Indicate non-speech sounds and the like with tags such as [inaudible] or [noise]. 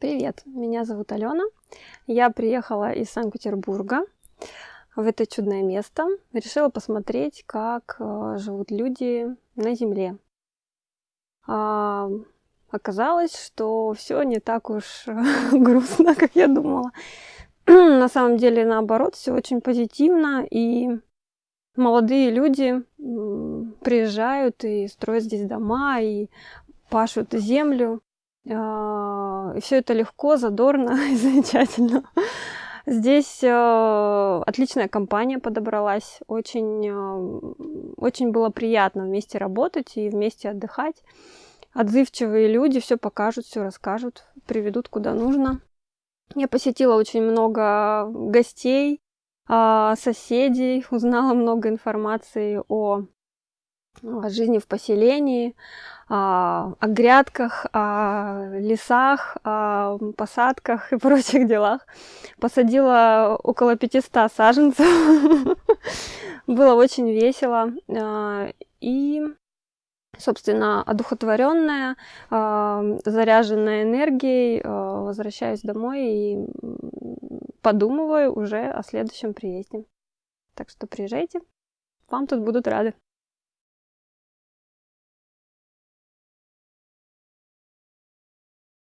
Привет, меня зовут Алена. Я приехала из Санкт-Петербурга в это чудное место. Решила посмотреть, как э, живут люди на Земле. А, оказалось, что все не так уж [laughs] грустно, как я думала. [clears throat] на самом деле, наоборот, все очень позитивно. И молодые люди приезжают и строят здесь дома, и пашут землю. А, и все это легко, задорно [laughs] и замечательно. Здесь э, отличная компания подобралась, очень, э, очень было приятно вместе работать и вместе отдыхать. Отзывчивые люди все покажут, все расскажут, приведут куда нужно. Я посетила очень много гостей, э, соседей, узнала много информации о, о жизни в поселении, о, о грядках, о лесах, о посадках и [laughs] прочих делах. Посадила около 500 саженцев. [laughs] Было очень весело. А, и, собственно, одухотворенная, а, заряженная энергией, а, возвращаюсь домой и подумываю уже о следующем приезде. Так что приезжайте, вам тут будут рады.